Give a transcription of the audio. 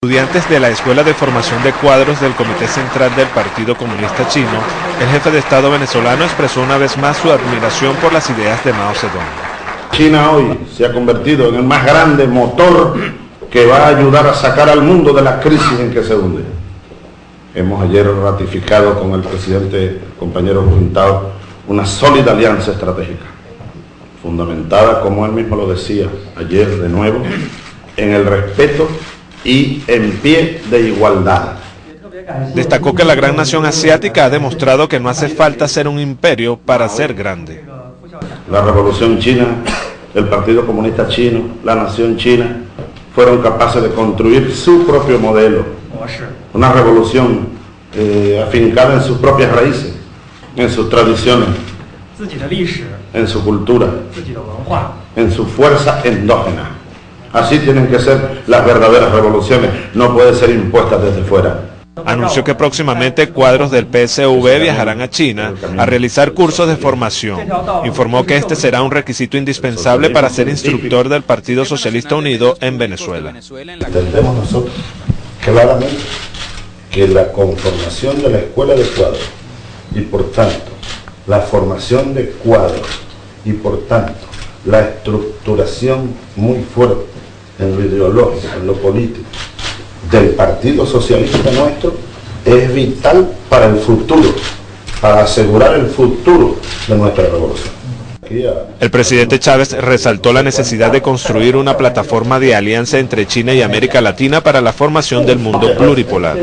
Estudiantes de la Escuela de Formación de Cuadros del Comité Central del Partido Comunista Chino, el jefe de Estado venezolano expresó una vez más su admiración por las ideas de Mao Zedong. China hoy se ha convertido en el más grande motor que va a ayudar a sacar al mundo de la crisis en que se hunde. Hemos ayer ratificado con el presidente, compañero Juntado, una sólida alianza estratégica, fundamentada, como él mismo lo decía ayer de nuevo, en el respeto y en pie de igualdad. Destacó que la gran nación asiática ha demostrado que no hace falta ser un imperio para ser grande. La revolución china, el Partido Comunista Chino, la nación china, fueron capaces de construir su propio modelo. Una revolución eh, afincada en sus propias raíces, en sus tradiciones, en su cultura, en su fuerza endógena. Así tienen que ser las verdaderas revoluciones, no pueden ser impuestas desde fuera. Anunció que próximamente cuadros del PSV viajarán a China a realizar cursos de formación. Informó que este será un requisito indispensable para ser instructor del Partido Socialista Unido en Venezuela. Entendemos nosotros claramente que la conformación de la escuela de cuadros y por tanto la formación de cuadros y por tanto la estructuración muy fuerte en lo ideológico, en lo político del Partido Socialista nuestro es vital para el futuro, para asegurar el futuro de nuestra revolución. El presidente Chávez resaltó la necesidad de construir una plataforma de alianza entre China y América Latina para la formación del mundo pluripolar.